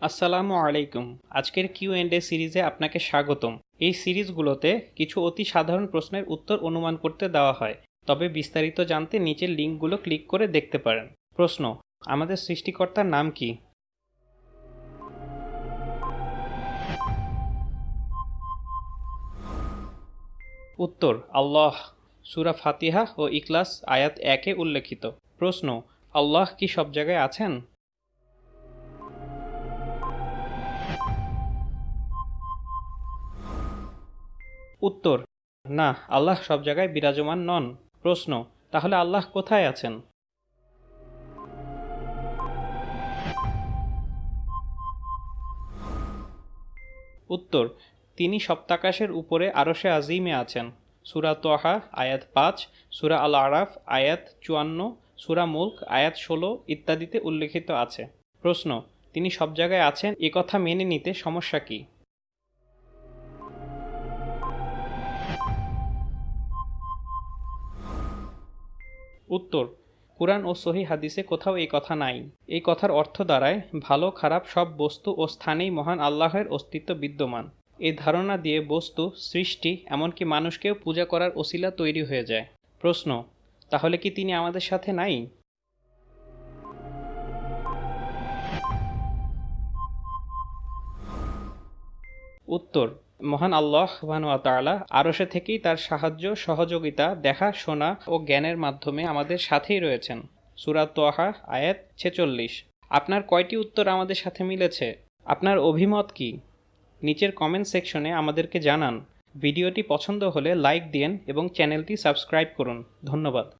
আসসালামু আলাইকুম। আজকের কিউ এন্ড এ সিরিজে আপনাকে স্বাগতম। এই সিরিজগুলোতে কিছু অতি সাধারণ প্রশ্নের উত্তর অনুমান করতে দেওয়া হয়। তবে বিস্তারিত জানতে নিচের লিঙ্কগুলো ক্লিক করে দেখতে পারেন। প্রশ্ন, আমাদের সৃষ্টিকর্তার নাম কি? উত্তর, আল্লাহ। সুরা ফাতিহা ও ইকলাস আয়াত একে উল্লেখিত। প্রশ্ন, আল্লাহ কি সব জায়গায় আছেন? উত্তর, না, আল্লাহ সব জায়গায় বিরাজমান নন। প্রশ্ন, তাহলে আল্লাহ কোথায় আছেন? উত্তর, তিনি সপ্তাকাশের উপরে আরশে আজিমে আছেন। সুরা তোহা, আয়াত পাঁচ, সুরা আল আরাফ আয়াত চুয়ান্ন, সুরা মুল্ক, আয়াত ষোলো ইত্যাদিতে উল্লেখিত আছে। প্রশ্ন তিনি সব জায়গায় আছেন, এ কথা মেনে নিতে সমস্যা কী? উত্তর, কুরআন ও সহি হাদিসে কোথাও এই কথা নাই। এই কথার অর্থ দ্বারায় ভালো, খারাপ সব বস্তু ও স্থানেই মহান আল্লাহের অস্তিত্ব বিদ্যমান। এই ধারণা দিয়ে বস্তু, সৃষ্টি, এমনকি মানুষকেও পূজা করার ওসিলা তৈরি হয়ে যায়। প্রশ্ন, তাহলে কি তিনি আমাদের সাথে নাই? উত্তর, মহান আল্লাহ তাআলা আরশে থেকেই তার সাহায্য, সহযোগিতা, দেখা, শোনা ও জ্ঞানের মাধ্যমে আমাদের সাথেই রয়েছেন। সুরাত তোহা, আয়াত ছেচল্লিশ। আপনার কয়টি উত্তর আমাদের সাথে মিলেছে? আপনার অভিমত কি? নিচের কমেন্ট সেকশনে আমাদেরকে জানান। ভিডিওটি পছন্দ হলে লাইক দিন এবং চ্যানেলটি সাবস্ক্রাইব করুন। ধন্যবাদ।